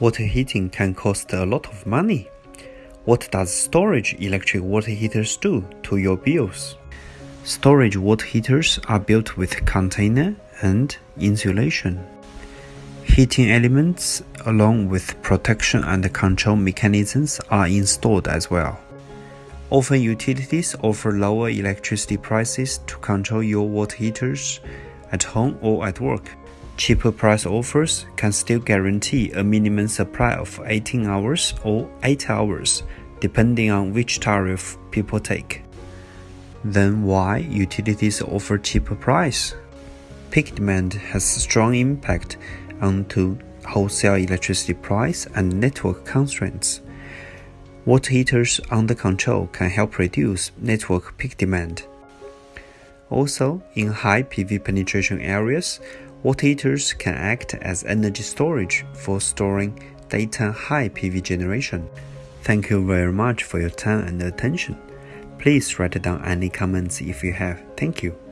Water heating can cost a lot of money. What does storage electric water heaters do to your bills? Storage water heaters are built with container and insulation. Heating elements along with protection and control mechanisms are installed as well. Often utilities offer lower electricity prices to control your water heaters at home or at work. Cheaper price offers can still guarantee a minimum supply of 18 hours or 8 hours, depending on which tariff people take. Then why utilities offer cheaper price? Peak demand has strong impact onto wholesale electricity price and network constraints. Water heaters under control can help reduce network peak demand. Also, in high PV penetration areas, water heaters can act as energy storage for storing daytime high PV generation. Thank you very much for your time and attention. Please write down any comments if you have. Thank you.